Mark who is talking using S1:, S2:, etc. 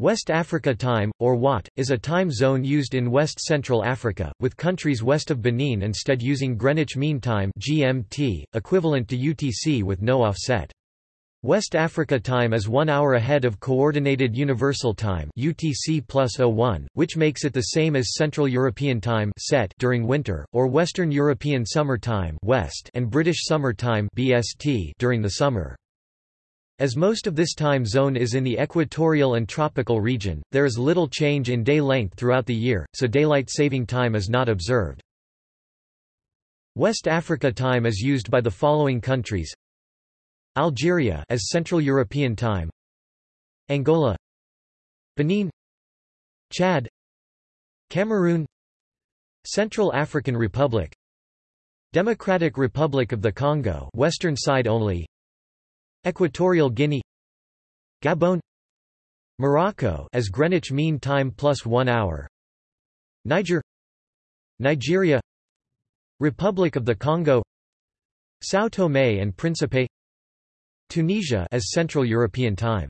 S1: West Africa Time, or WAT, is a time zone used in West Central Africa, with countries west of Benin instead using Greenwich Mean Time (GMT), equivalent to UTC with no offset. West Africa Time is one hour ahead of Coordinated Universal Time (UTC +01), which makes it the same as Central European Time (CET) during winter, or Western European Summer Time (WEST) and British Summer Time (BST) during the summer. As most of this time zone is in the equatorial and tropical region, there is little change in day length throughout the year, so daylight saving time is not observed. West Africa time is used by the following countries. Algeria as Central European Time. Angola. Benin. Chad. Cameroon. Central African Republic. Democratic Republic of the Congo western side only Equatorial Guinea Gabon Morocco as Greenwich Mean Time plus 1 hour Niger Nigeria Republic of the Congo São Tomé and Príncipe Tunisia as Central European Time